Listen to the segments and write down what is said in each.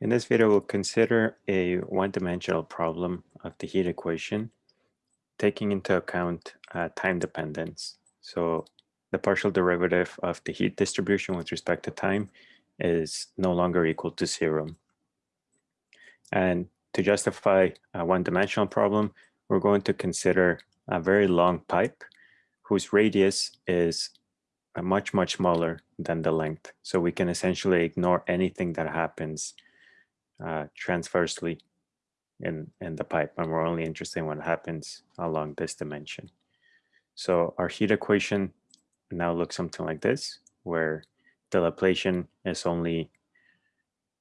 In this video, we'll consider a one-dimensional problem of the heat equation, taking into account uh, time dependence. So the partial derivative of the heat distribution with respect to time is no longer equal to zero. And to justify a one-dimensional problem, we're going to consider a very long pipe whose radius is much, much smaller than the length. So we can essentially ignore anything that happens uh, transversely in, in the pipe, and we're only interested in what happens along this dimension. So our heat equation now looks something like this, where the Laplacian is only,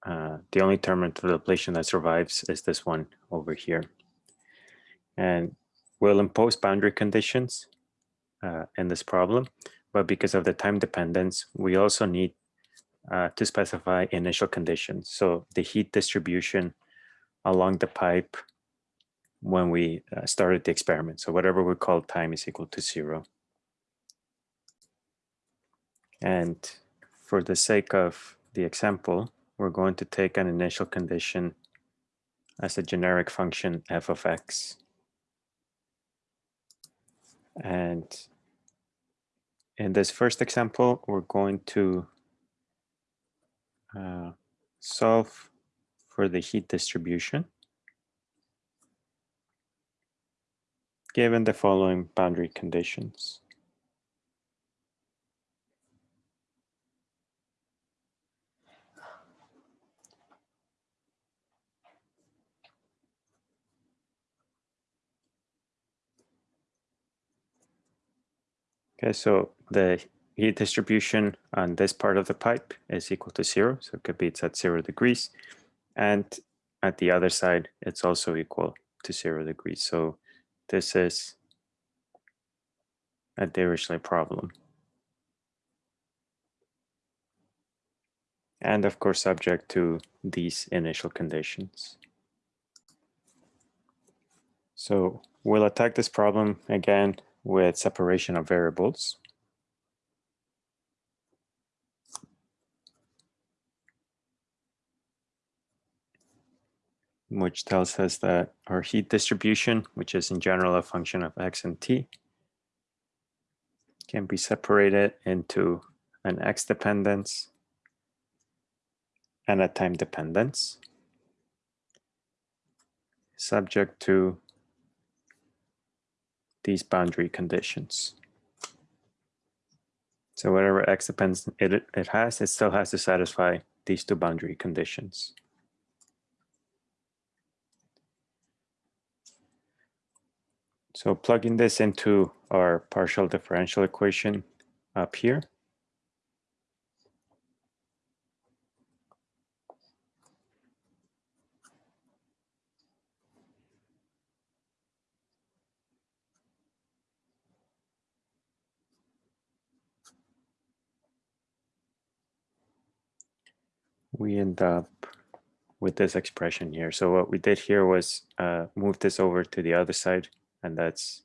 uh, the only term of the Laplacian that survives is this one over here. And we'll impose boundary conditions uh, in this problem, but because of the time dependence, we also need uh, to specify initial conditions. So the heat distribution along the pipe when we uh, started the experiment. So whatever we call time is equal to zero. And for the sake of the example, we're going to take an initial condition as a generic function f of x. And in this first example, we're going to uh, solve for the heat distribution given the following boundary conditions. Okay, so the heat distribution on this part of the pipe is equal to zero. So it could be it's at zero degrees. And at the other side, it's also equal to zero degrees. So this is a Dirichlet problem. And of course, subject to these initial conditions. So we'll attack this problem again with separation of variables. Which tells us that our heat distribution, which is in general a function of x and t, can be separated into an x dependence and a time dependence subject to these boundary conditions. So whatever x depends it, it has, it still has to satisfy these two boundary conditions. So plugging this into our partial differential equation up here. We end up with this expression here. So what we did here was uh, move this over to the other side and that's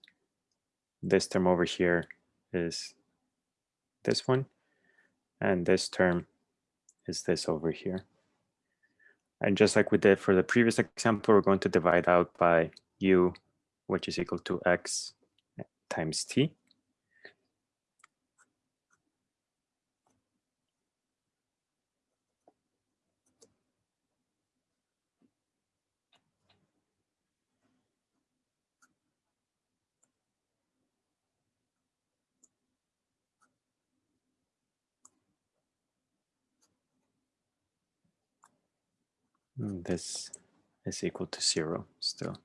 this term over here is this one, and this term is this over here. And just like we did for the previous example, we're going to divide out by u, which is equal to x times t. Mm, this is equal to zero still.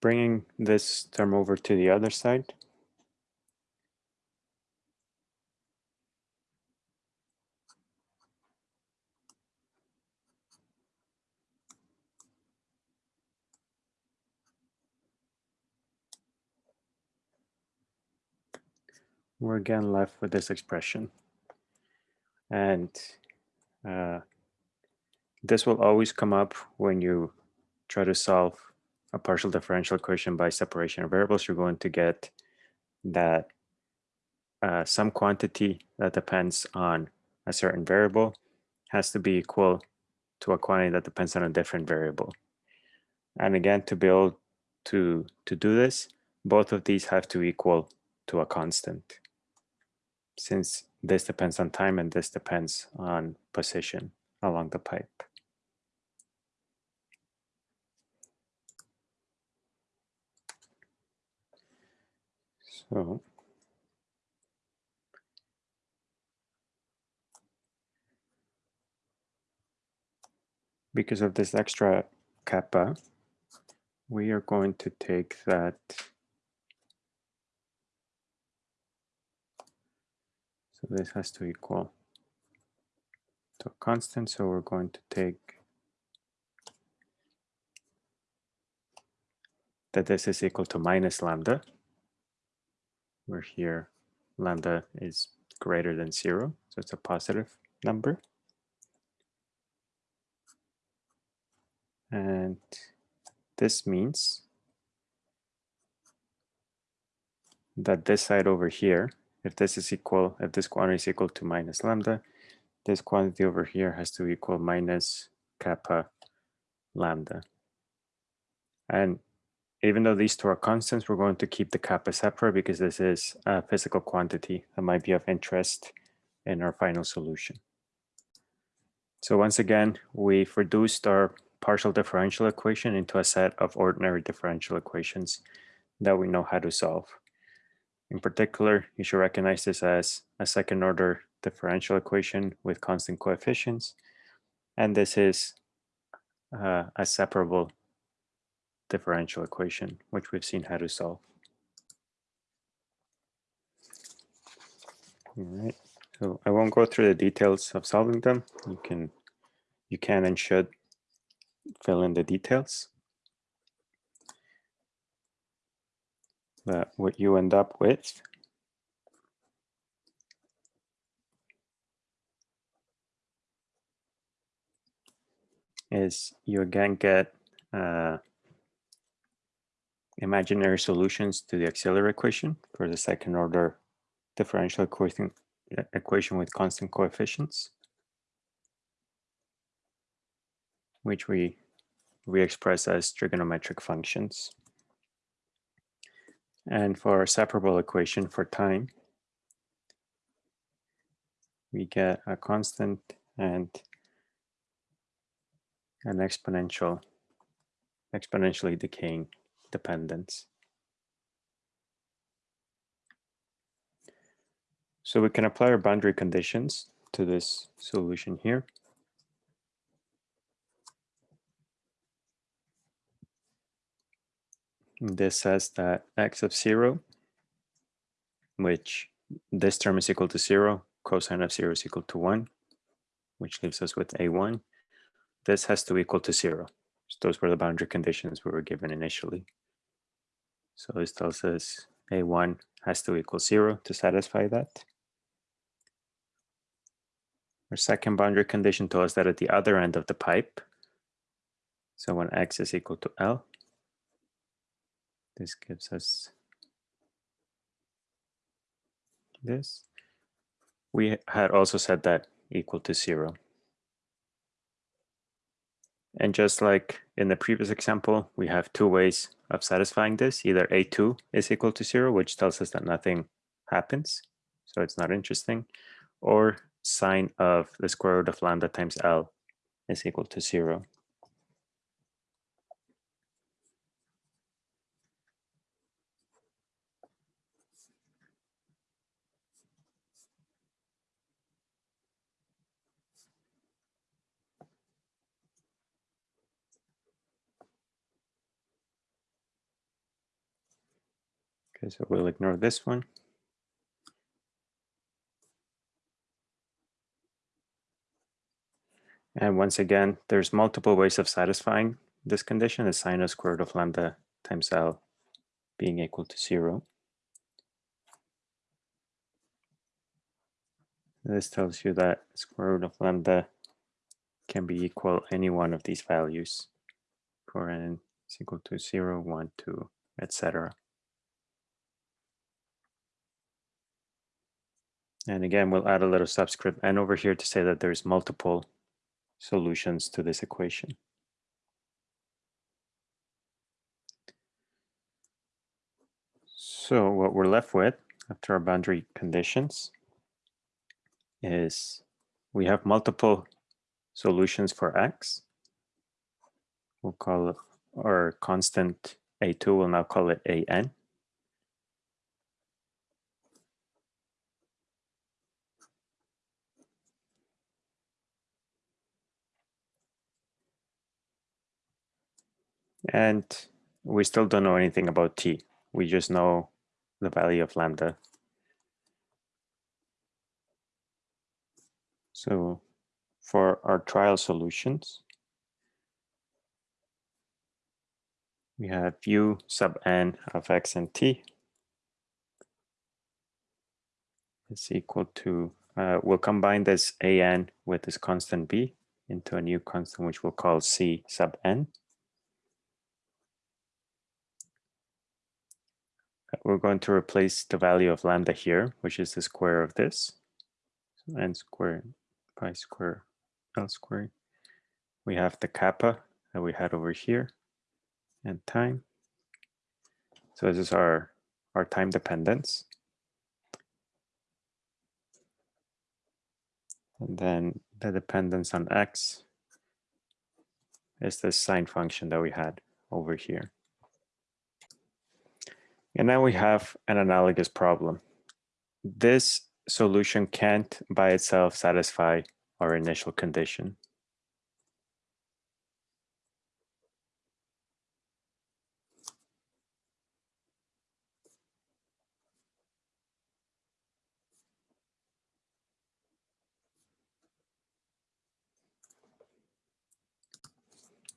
Bringing this term over to the other side. We're again left with this expression. And uh, this will always come up when you try to solve a partial differential equation by separation of variables. You're going to get that uh, some quantity that depends on a certain variable has to be equal to a quantity that depends on a different variable. And again, to be able to, to do this, both of these have to equal to a constant since this depends on time and this depends on position along the pipe. So because of this extra kappa, we are going to take that so this has to equal to a constant so we're going to take that this is equal to minus lambda where here lambda is greater than zero so it's a positive number. And this means that this side over here, if this is equal, if this quantity is equal to minus lambda, this quantity over here has to equal minus kappa lambda. And even though these two are constants, we're going to keep the kappa separate because this is a physical quantity that might be of interest in our final solution. So once again, we've reduced our partial differential equation into a set of ordinary differential equations that we know how to solve. In particular, you should recognize this as a second order differential equation with constant coefficients. And this is uh, a separable differential equation, which we've seen how to solve. All right, so I won't go through the details of solving them. You can, you can and should fill in the details. But what you end up with is you again get uh, imaginary solutions to the auxiliary equation for the second order differential equation, equation with constant coefficients. which we re-express as trigonometric functions. And for our separable equation for time, we get a constant and an exponential, exponentially decaying dependence. So we can apply our boundary conditions to this solution here. This says that x of 0, which this term is equal to 0, cosine of 0 is equal to 1, which leaves us with a1. This has to equal to 0. So those were the boundary conditions we were given initially. So this tells us a1 has to equal 0 to satisfy that. Our second boundary condition tells us that at the other end of the pipe, so when x is equal to L, this gives us this. We had also set that equal to zero. And just like in the previous example, we have two ways of satisfying this. Either A2 is equal to zero, which tells us that nothing happens, so it's not interesting, or sine of the square root of lambda times L is equal to zero. Okay, so we'll ignore this one. And once again, there's multiple ways of satisfying this condition, the sine of square root of lambda times L being equal to zero. This tells you that square root of lambda can be equal any one of these values for n is equal to 0, 1, 2, etc. And again, we'll add a little subscript n over here to say that there's multiple solutions to this equation. So what we're left with after our boundary conditions is we have multiple solutions for x. We'll call our constant a2, we'll now call it an. And we still don't know anything about t. We just know the value of lambda. So for our trial solutions, we have u sub n of x and t is equal to, uh, we'll combine this an with this constant b into a new constant which we'll call c sub n. We're going to replace the value of lambda here, which is the square of this. So n squared pi square L squared. We have the kappa that we had over here and time. So this is our, our time dependence. And then the dependence on x is the sine function that we had over here. And now we have an analogous problem. This solution can't by itself satisfy our initial condition.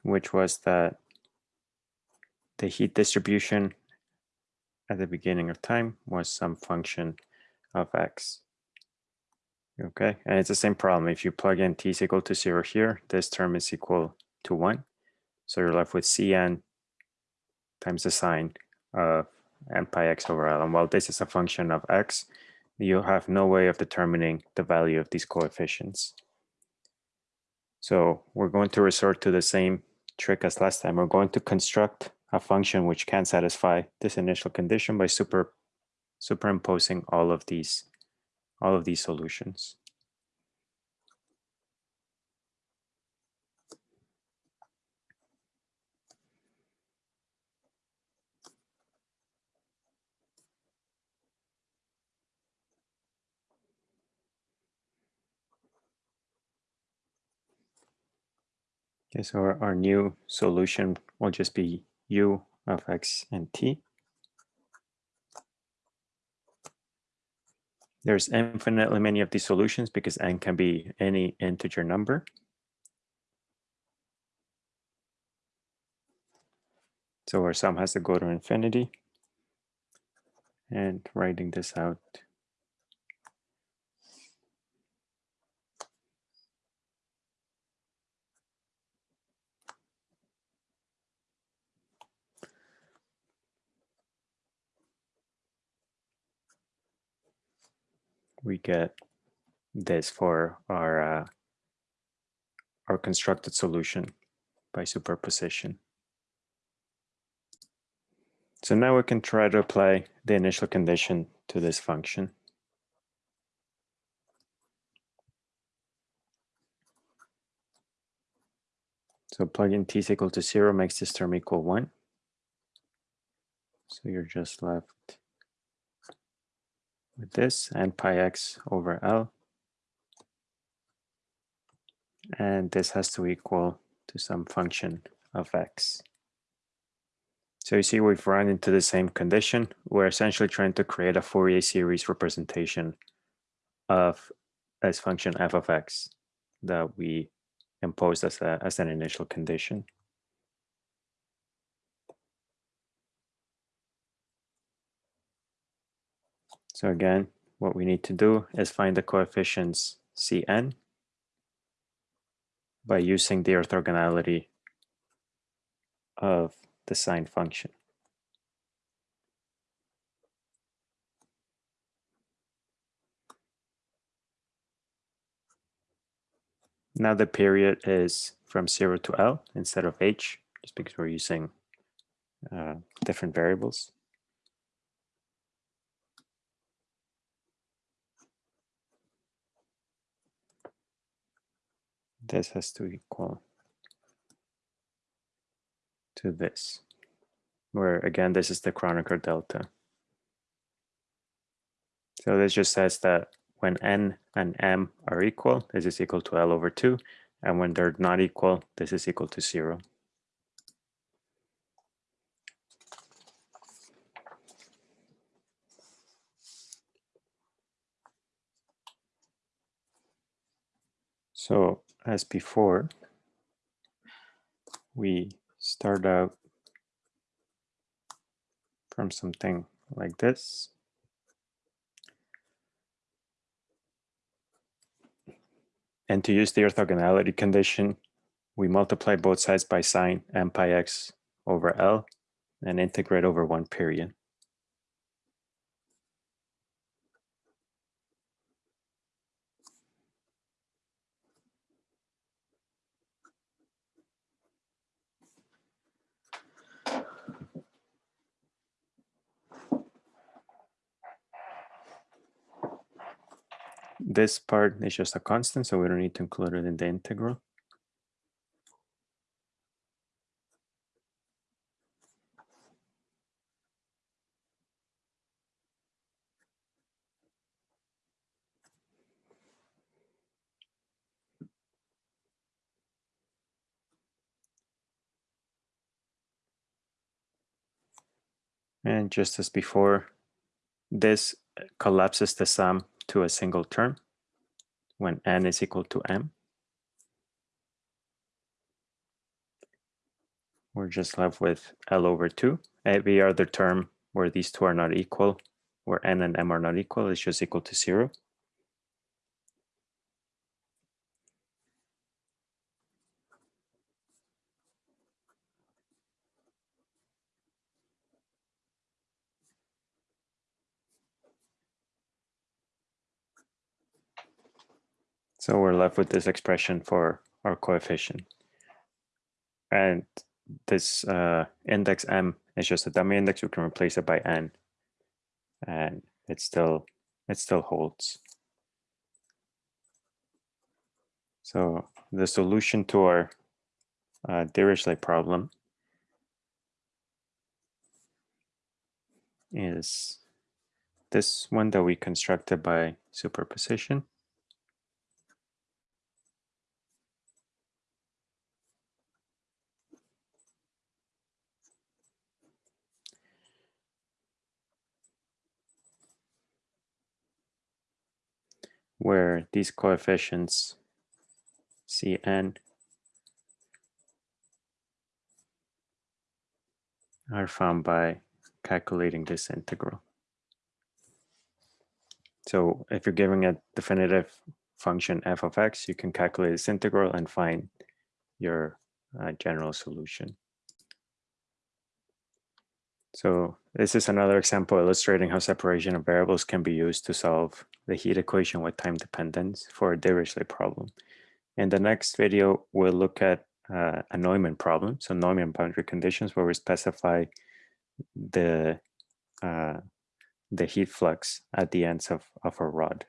which was that the heat distribution at the beginning of time was some function of x. Okay, and it's the same problem. If you plug in t is equal to zero here, this term is equal to one. So you're left with cn times the sine of n pi x over l. And while this is a function of x, you have no way of determining the value of these coefficients. So we're going to resort to the same trick as last time. We're going to construct a function which can satisfy this initial condition by super superimposing all of these all of these solutions. Okay, so our, our new solution will just be u of x and t. There's infinitely many of these solutions because n can be any integer number. So our sum has to go to infinity. And writing this out, we get this for our uh, our constructed solution by superposition. So now we can try to apply the initial condition to this function. So plugging t is equal to zero makes this term equal one. So you're just left with this and pi x over L. And this has to equal to some function of x. So you see we've run into the same condition. We're essentially trying to create a Fourier series representation of this function f of x that we imposed as, a, as an initial condition. So again, what we need to do is find the coefficients Cn by using the orthogonality of the sine function. Now the period is from 0 to L instead of H, just because we're using uh, different variables. This has to equal to this, where again, this is the Kronecker delta. So this just says that when n and m are equal, this is equal to L over 2. And when they're not equal, this is equal to 0. So as before, we start out from something like this. And to use the orthogonality condition, we multiply both sides by sine m pi x over L and integrate over one period. This part is just a constant, so we don't need to include it in the integral. And just as before, this collapses the sum to a single term when n is equal to m. We're just left with L over 2. Eh, Every other term where these two are not equal, where n and m are not equal, is just equal to 0. So we're left with this expression for our coefficient. And this uh, index m is just a dummy index. We can replace it by n, and it still it still holds. So the solution to our uh, Dirichlet problem is this one that we constructed by superposition. Where these coefficients Cn are found by calculating this integral. So if you're giving a definitive function f of x, you can calculate this integral and find your uh, general solution. So this is another example illustrating how separation of variables can be used to solve the heat equation with time dependence for a Dirichlet problem. In the next video, we'll look at uh, a Neumann problem, so Neumann boundary conditions where we specify the uh, the heat flux at the ends of, of a rod.